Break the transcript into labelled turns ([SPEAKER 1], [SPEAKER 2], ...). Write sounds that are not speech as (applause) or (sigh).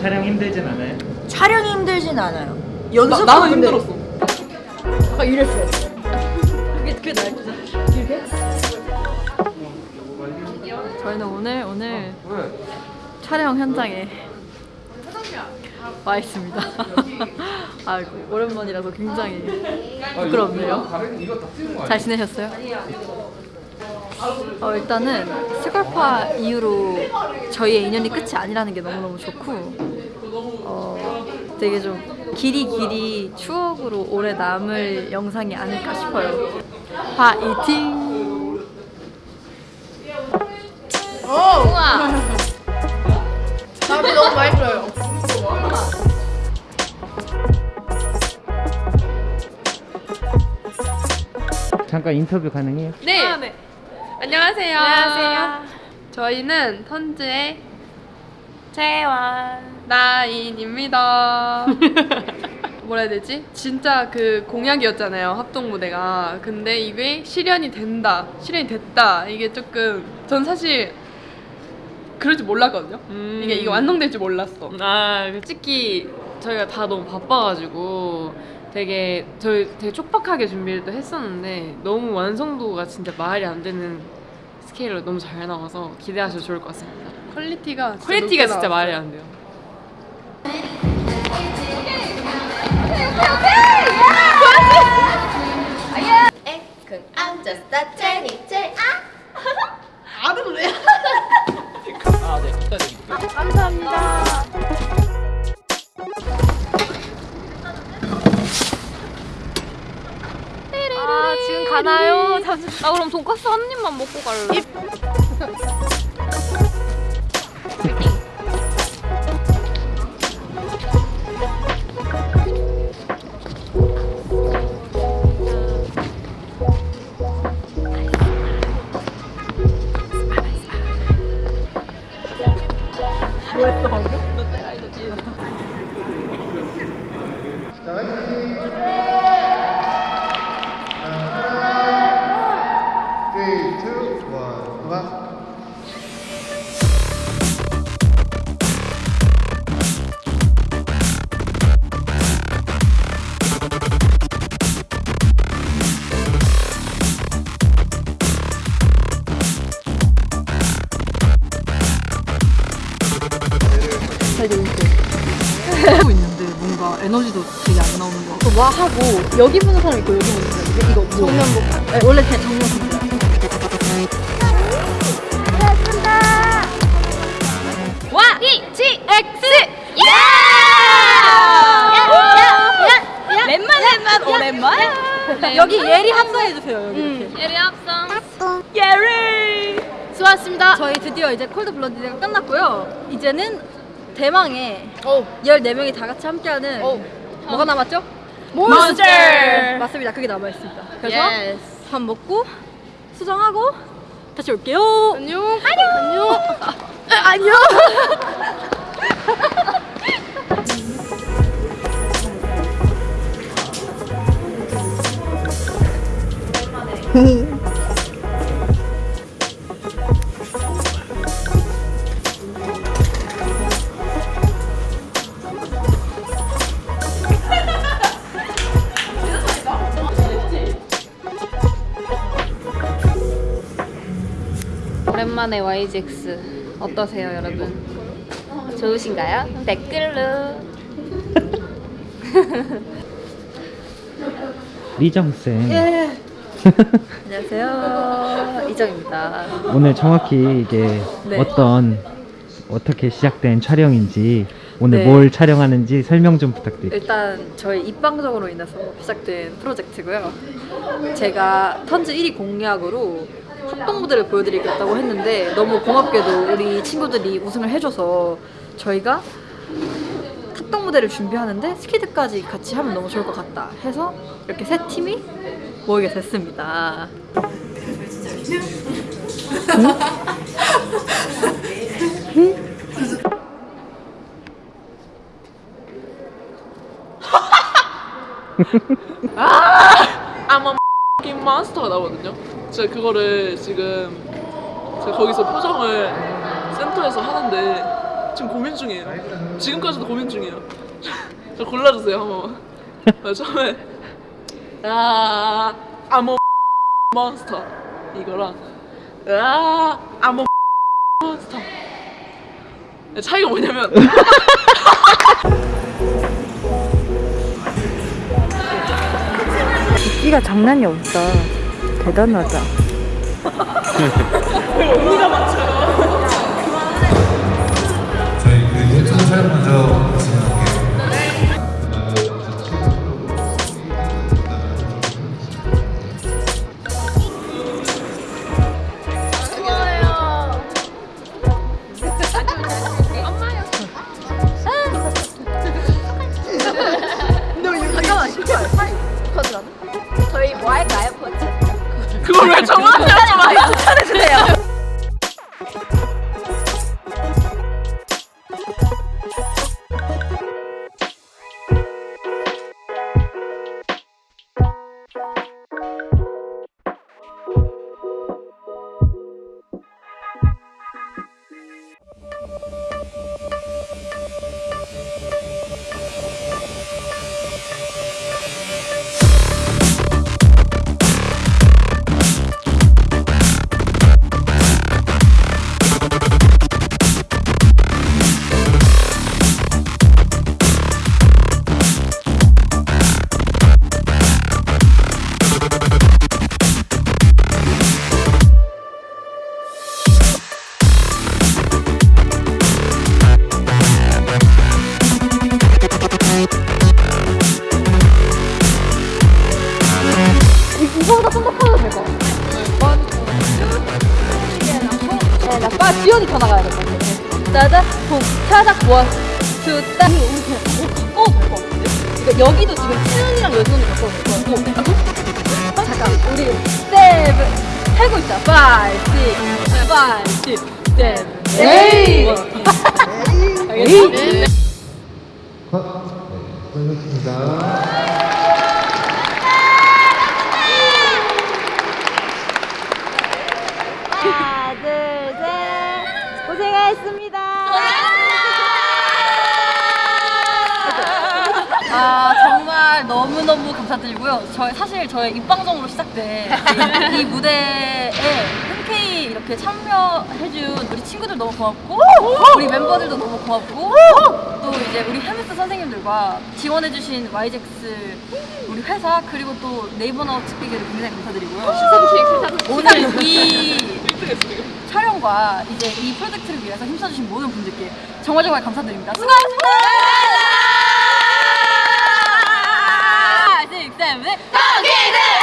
[SPEAKER 1] 촬영이 힘들진 않아요. 촬영이 힘들진 않아요. 연습
[SPEAKER 2] 나는 힘들었어.
[SPEAKER 1] 아까 이랬어요. 그게 그게 나을 거죠. 길게?
[SPEAKER 3] 저희는 오늘 오늘 촬영 현장에 와 있습니다. (laughs) 아이고 오랜만이라서 굉장히 부끄럽네요. 잘 지내셨어요? 어, 일단은 스컬파 이후로 저희의 인연이 끝이 아니라는 게 너무너무 좋고 어, 되게 좀 길이 길이 추억으로 오래 남을 영상이 아닐까 싶어요. 파이팅!
[SPEAKER 1] 밥이 너무 맛있어요.
[SPEAKER 4] 잠깐 인터뷰 가능해요?
[SPEAKER 2] 네.
[SPEAKER 3] 아, 네.
[SPEAKER 2] 안녕하세요.
[SPEAKER 3] 안녕하세요.
[SPEAKER 2] 저희는 턴즈의
[SPEAKER 3] 재환
[SPEAKER 2] 나인입니다. (laughs) 뭐라 해야 되지? 진짜 그 공약이었잖아요 합동 무대가. 근데 이게 실현이 된다, 실현이 됐다. 이게 조금 전 사실 그럴 줄 몰랐거든요.
[SPEAKER 3] 음.
[SPEAKER 2] 이게 이게 완성될 줄 몰랐어.
[SPEAKER 3] 아 솔직히 저희가 다 너무 바빠가지고 되게 저희 되게 촉박하게 준비를 또 했었는데 너무 완성도가 진짜 말이 안 되는 스케일로 너무 잘 나와서 기대하셔도 좋을 것 같습니다.
[SPEAKER 2] quality가 진짜
[SPEAKER 3] quality가 진짜
[SPEAKER 2] 나왔어요.
[SPEAKER 3] 말이 안 돼요.
[SPEAKER 5] 그 앉았다 재밌지
[SPEAKER 3] 아아 지금 가나요? 잠시. 아 그럼 돈까스 한 입만 먹고 갈래.
[SPEAKER 6] Three, 음악.
[SPEAKER 3] 하고 있는데 뭔가 에너지도 되게 안 나오는 거와 하고 여기 보는 사람 있고 여기 보는 사람 있고 이거 정면복. 네, 원래 그냥 정면복 저희 드디어 이제 콜드 블러디가 끝났고요 이제는 대망의
[SPEAKER 5] 오
[SPEAKER 3] 14명이 다 같이 함께하는
[SPEAKER 5] 오.
[SPEAKER 3] 뭐가 남았죠?
[SPEAKER 5] 몬스터!
[SPEAKER 3] 맞습니다. 그게 남아있습니다. 그래서
[SPEAKER 5] Yes.
[SPEAKER 3] 밥 먹고 수정하고 다시 올게요.
[SPEAKER 5] 안녕 안녕
[SPEAKER 3] 안녕. (laughs) (laughs)
[SPEAKER 5] 오랜만에 YGX 어떠세요 여러분? 좋으신가요? 댓글로 (laughs)
[SPEAKER 4] 리정쌤
[SPEAKER 3] 안녕하세요. 이정입니다.
[SPEAKER 4] 오늘 정확히 이게
[SPEAKER 3] 네.
[SPEAKER 4] 어떤 어떻게 시작된 촬영인지 오늘
[SPEAKER 3] 네.
[SPEAKER 4] 뭘 촬영하는지 설명 좀 부탁드릴게요
[SPEAKER 3] 일단 저희 입방정으로 인해서 시작된 프로젝트고요. 제가 턴즈 1위 공약으로 합동 무대를 보여드리겠다고 했는데 너무 고맙게도 우리 친구들이 우승을 해줘서 저희가 합동 무대를 준비하는데 스키드까지 같이 하면 너무 좋을 것 같다 해서 이렇게 세 팀이 모이게 됐습니다.
[SPEAKER 2] 아마 Xing 몬스터가 나오거든요. 제가 그거를 지금 제가 거기서 표정을 센터에서 하는데 지금 고민 중이에요. 지금까지도 고민 중이에요. (laughs) 저 골라주세요 한번. 아, 처음에 아 아모 몬스터 이거랑 아 아모 몬스터 차이가 뭐냐면 (laughs)
[SPEAKER 3] 끼가 장난이 없다. 대단하다.
[SPEAKER 7] 저희
[SPEAKER 2] 그걸 왜 저한테 하지 마요.
[SPEAKER 3] 이거보다 통, 타닥, 모아, two, 따. 오, 가까워도 될것 같은데? 그러니까 여기도 지금 여전히 가까워도 될것 같고. 어, 잠깐, 우리 seven. 살고 있자. five, six, five, six, seven, eight! eight!
[SPEAKER 6] 컷. 네, 수고하셨습니다.
[SPEAKER 5] 하나, 둘, 셋. 고생하셨습니다.
[SPEAKER 3] 아 정말 너무 너무 감사드리고요. 저희 사실 저의 입방정으로 시작된 이 무대에 흔쾌히 이렇게 참여해준 우리 친구들 너무 고맙고 우리 멤버들도 너무 고맙고 또 이제 우리 헤메스 선생님들과 지원해주신 YJX 우리 회사 그리고 또 네이버 나우 특비계를 굉장히 감사드리고요. 오늘 이 촬영과 이제 이 프로젝트를 위해서 힘써주신 모든 분들께 정말 정말 감사드립니다. 수고하셨습니다. 쌤의 떡이들!